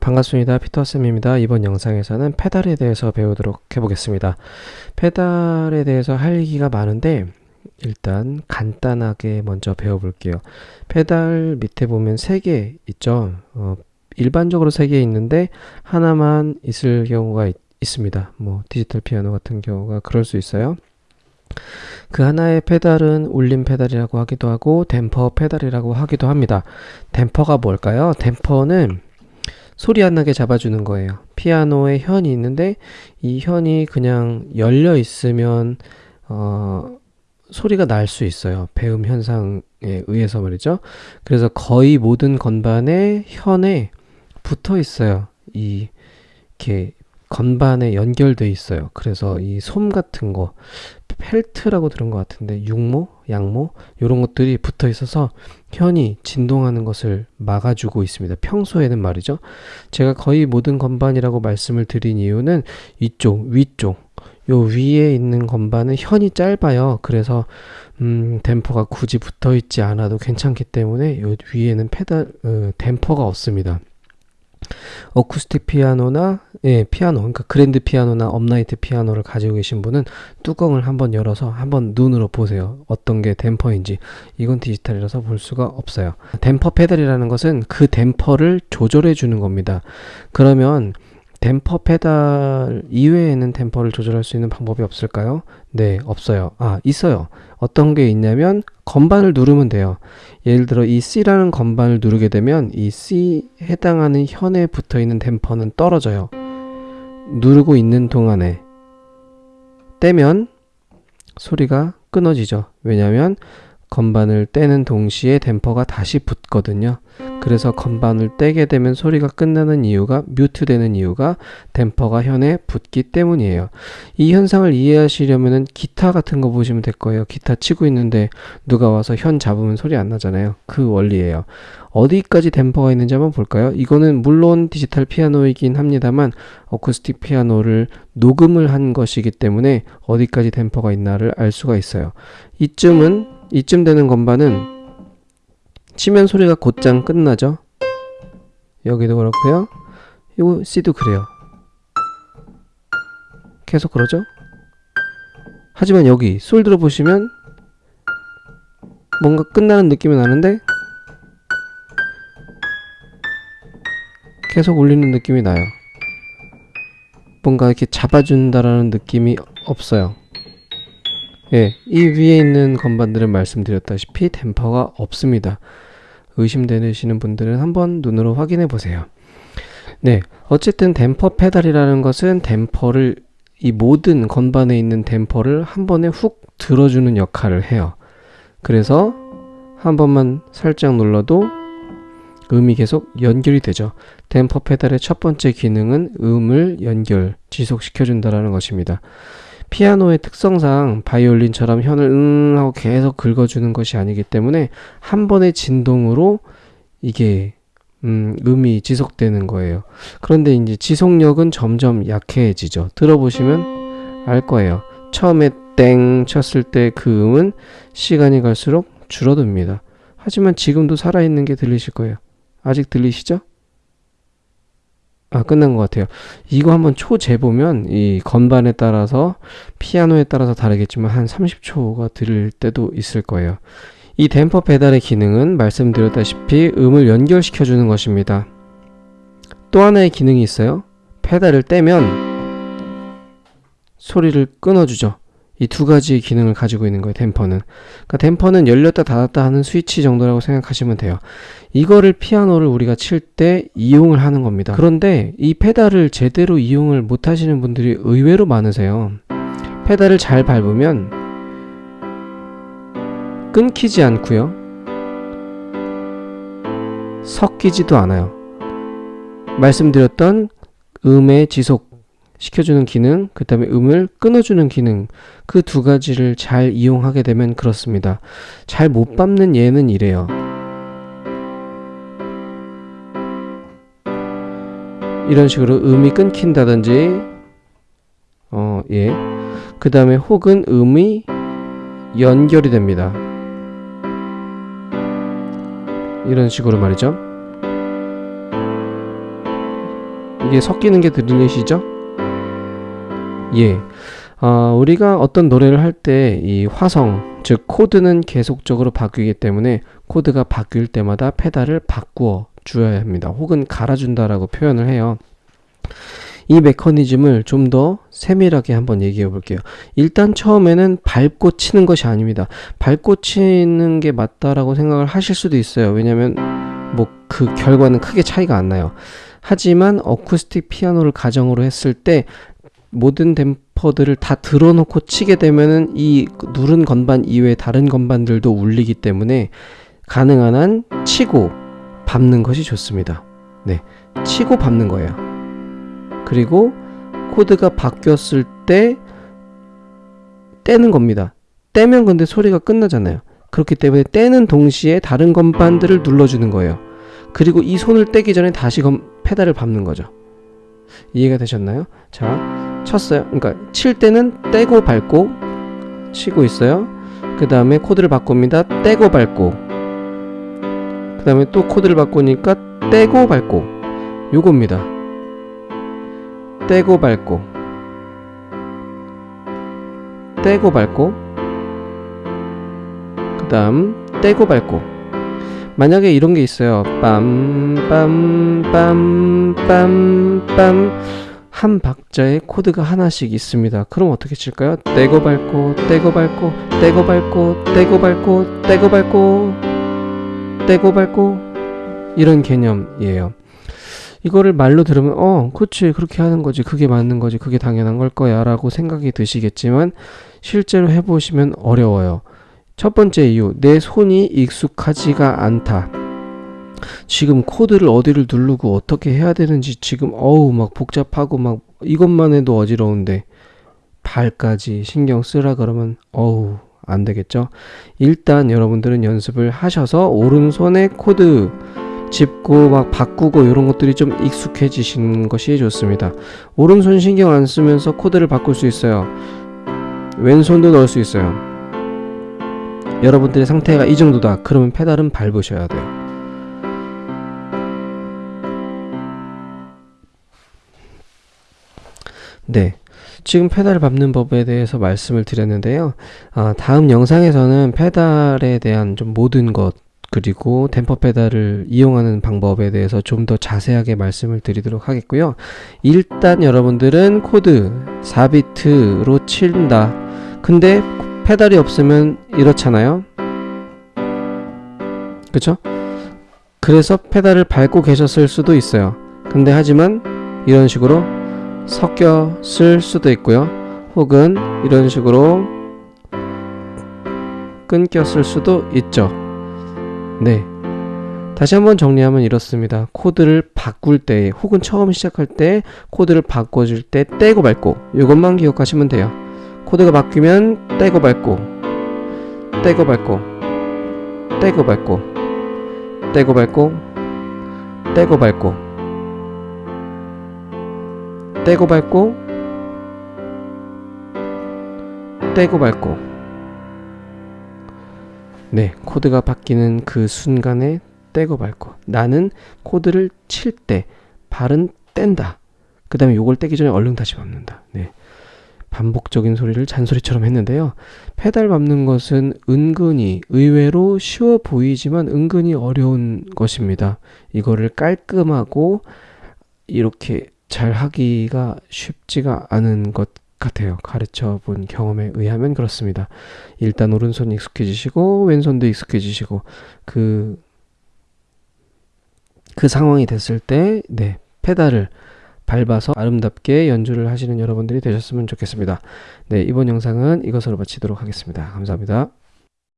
반갑습니다. 피터쌤입니다. 이번 영상에서는 페달에 대해서 배우도록 해보겠습니다. 페달에 대해서 할 얘기가 많은데 일단 간단하게 먼저 배워볼게요. 페달 밑에 보면 3개 있죠. 어, 일반적으로 3개 있는데 하나만 있을 경우가 있, 있습니다. 뭐 디지털 피아노 같은 경우가 그럴 수 있어요. 그 하나의 페달은 울림 페달이라고 하기도 하고 댐퍼 페달이라고 하기도 합니다. 댐퍼가 뭘까요? 댐퍼는 소리 안 나게 잡아주는 거예요. 피아노에 현이 있는데 이 현이 그냥 열려 있으면 어, 소리가 날 수 있어요. 배음 현상에 의해서 말이죠. 그래서 거의 모든 건반에 현에 붙어 있어요. 이 이렇게 건반에 연결돼 있어요. 그래서 이 솜 같은 거 펠트라고 들은 것 같은데 육모, 양모 이런 것들이 붙어 있어서 현이 진동하는 것을 막아주고 있습니다. 평소에는 말이죠. 제가 거의 모든 건반이라고 말씀을 드린 이유는 이쪽, 위쪽 요 위에 있는 건반은 현이 짧아요. 그래서 음, 댐퍼가 굳이 붙어 있지 않아도 괜찮기 때문에 요 위에는 페달 어, 댐퍼가 없습니다. 어쿠스틱 피아노나 예, 피아노 그러니까 그랜드 피아노나 업라이트 피아노를 가지고 계신 분은 뚜껑을 한번 열어서 한번 눈으로 보세요. 어떤 게 댐퍼인지. 이건 디지털이라서 볼 수가 없어요. 댐퍼 페달이라는 것은 그 댐퍼를 조절해 주는 겁니다. 그러면 댐퍼 페달 이외에는 댐퍼를 조절할 수 있는 방법이 없을까요? 네, 없어요. 아, 있어요. 어떤 게 있냐면 건반을 누르면 돼요. 예를 들어 이 C라는 건반을 누르게 되면 이 C 해당하는 현에 붙어 있는 댐퍼는 떨어져요. 누르고 있는 동안에 떼면 소리가 끊어지죠. 왜냐하면 건반을 떼는 동시에 댐퍼가 다시 붙거든요. 그래서 건반을 떼게 되면 소리가 끝나는 이유가 뮤트 되는 이유가 댐퍼가 현에 붙기 때문이에요. 이 현상을 이해하시려면 기타 같은 거 보시면 될 거예요. 기타 치고 있는데 누가 와서 현 잡으면 소리 안 나잖아요. 그 원리예요. 어디까지 댐퍼가 있는지 한번 볼까요? 이거는 물론 디지털 피아노이긴 합니다만 어쿠스틱 피아노를 녹음을 한 것이기 때문에 어디까지 댐퍼가 있나를 알 수가 있어요. 이쯤은 이쯤 되는 건반은 치면 소리가 곧장 끝나죠. 여기도 그렇고요. 이거 C도 그래요. 계속 그러죠. 하지만 여기 솔 들어보시면 뭔가 끝나는 느낌이 나는데 계속 울리는 느낌이 나요. 뭔가 이렇게 잡아준다라는 느낌이 없어요. 예, 이 위에 있는 건반들은 말씀드렸다시피 댐퍼가 없습니다. 의심되시는 분들은 한번 눈으로 확인해 보세요. 네, 어쨌든 댐퍼 페달이라는 것은 댐퍼를 이 모든 건반에 있는 댐퍼를 한 번에 훅 들어주는 역할을 해요. 그래서 한 번만 살짝 눌러도 음이 계속 연결이 되죠. 댐퍼 페달의 첫 번째 기능은 음을 연결, 지속시켜준다는 것입니다. 피아노의 특성상 바이올린처럼 현을 응 하고 계속 긁어주는 것이 아니기 때문에 한 번의 진동으로 이게 음, 음이 지속되는 거예요. 그런데 이제 지속력은 점점 약해지죠. 들어보시면 알 거예요. 처음에 땡 쳤을 때 그 음은 시간이 갈수록 줄어듭니다. 하지만 지금도 살아있는 게 들리실 거예요. 아직 들리시죠? 아, 끝난 것 같아요. 이거 한번 초 재보면 이 건반에 따라서 피아노에 따라서 다르겠지만 한 30초가 들을 때도 있을 거예요. 이 댐퍼 페달의 기능은 말씀드렸다시피 음을 연결시켜 주는 것입니다. 또 하나의 기능이 있어요. 페달을 떼면 소리를 끊어주죠. 이 두 가지의 기능을 가지고 있는 거예요, 댐퍼는. 그러니까 댐퍼는 열렸다 닫았다 하는 스위치 정도라고 생각하시면 돼요. 이거를 피아노를 우리가 칠 때 이용을 하는 겁니다. 그런데 이 페달을 제대로 이용을 못 하시는 분들이 의외로 많으세요. 페달을 잘 밟으면 끊기지 않고요. 섞이지도 않아요. 말씀드렸던 음의 지속 시켜주는 기능, 그 다음에 음을 끊어주는 기능, 그 두 가지를 잘 이용하게 되면 그렇습니다. 잘 못 밟는 예는 이래요. 이런 식으로 음이 끊긴다든지, 어, 예. 그 다음에 혹은 음이 연결이 됩니다. 이런 식으로 말이죠. 이게 섞이는 게 들리시죠? 예. 어, 우리가 어떤 노래를 할 때 이 화성, 즉 코드는 계속적으로 바뀌기 때문에 코드가 바뀔 때마다 페달을 바꾸어 주어야 합니다. 혹은 갈아준다라고 표현을 해요. 이 메커니즘을 좀 더 세밀하게 한번 얘기해 볼게요. 일단 처음에는 밟고 치는 것이 아닙니다. 밟고 치는 게 맞다라고 생각을 하실 수도 있어요. 왜냐면 뭐 그 결과는 크게 차이가 안 나요. 하지만 어쿠스틱 피아노를 가정으로 했을 때 모든 댐퍼들을 다 들어놓고 치게 되면은 이 누른 건반 이외에 다른 건반들도 울리기 때문에 가능한 한 치고 밟는 것이 좋습니다. 네. 치고 밟는 거예요. 그리고 코드가 바뀌었을 때 떼는 겁니다. 떼면 근데 소리가 끝나잖아요. 그렇기 때문에 떼는 동시에 다른 건반들을 눌러주는 거예요. 그리고 이 손을 떼기 전에 다시 건, 페달을 밟는 거죠. 이해가 되셨나요? 자, 쳤어요. 그러니까 칠 때는 떼고 밟고 치고 있어요. 그 다음에 코드를 바꿉니다. 떼고 밟고 그 다음에 또 코드를 바꾸니까 떼고 밟고 요겁니다. 떼고 밟고 떼고 밟고 그 다음 떼고 밟고 만약에 이런 게 있어요. 빰빰빰빰빰빰 한 박자에 코드가 하나씩 있습니다. 그럼 어떻게 칠까요? 떼고 밟고 떼고 밟고 떼고 밟고 떼고 밟고 떼고 밟고 떼고 밟고 이런 개념이에요. 이거를 말로 들으면 어 그치 그렇게 하는 거지 그게 맞는 거지 그게 당연한 걸 거야 라고 생각이 드시겠지만 실제로 해보시면 어려워요. 첫 번째 이유, 내 손이 익숙하지가 않다. 지금 코드를 어디를 누르고 어떻게 해야 되는지 지금 어우 막 복잡하고 막 이것만 해도 어지러운데 발까지 신경 쓰라 그러면 어우 안 되겠죠. 일단 여러분들은 연습을 하셔서 오른손에 코드 짚고 막 바꾸고 이런 것들이 좀 익숙해지신 것이 좋습니다. 오른손 신경 안 쓰면서 코드를 바꿀 수 있어요. 왼손도 넣을 수 있어요. 여러분들의 상태가 이 정도다. 그러면 페달은 밟으셔야 돼요. 네. 지금 페달을 밟는 법에 대해서 말씀을 드렸는데요. 아, 다음 영상에서는 페달에 대한 좀 모든 것, 그리고 댐퍼 페달을 이용하는 방법에 대해서 좀 더 자세하게 말씀을 드리도록 하겠고요. 일단 여러분들은 코드 4비트로 친다. 근데 페달이 없으면 이렇잖아요. 그쵸? 그래서 페달을 밟고 계셨을 수도 있어요. 근데 하지만 이런 식으로 섞여 쓸 수도 있고요. 혹은 이런 식으로 끊겼을 수도 있죠. 네. 다시 한번 정리하면 이렇습니다. 코드를 바꿀 때 혹은 처음 시작할 때 코드를 바꿔줄 때 떼고 밟고 이것만 기억하시면 돼요. 코드가 바뀌면 떼고 밟고 떼고 밟고 떼고 밟고 떼고 밟고 떼고 밟고 떼고 밟고 떼고 밟고. 네 코드가 바뀌는 그 순간에 떼고 밟고. 나는 코드를 칠 때 발은 뗀다. 그 다음에 요걸 떼기 전에 얼른 다시 밟는다. 네. 반복적인 소리를 잔소리처럼 했는데요. 페달 밟는 것은 은근히 의외로 쉬워 보이지만 은근히 어려운 것입니다. 이거를 깔끔하고 이렇게 잘 하기가 쉽지가 않은 것 같아요. 가르쳐 본 경험에 의하면 그렇습니다. 일단 오른손 익숙해지시고 왼손도 익숙해지시고 그, 그 상황이 됐을 때, 네, 페달을 밟아서 아름답게 연주를 하시는 여러분들이 되셨으면 좋겠습니다. 네, 이번 영상은 이것으로 마치도록 하겠습니다. 감사합니다.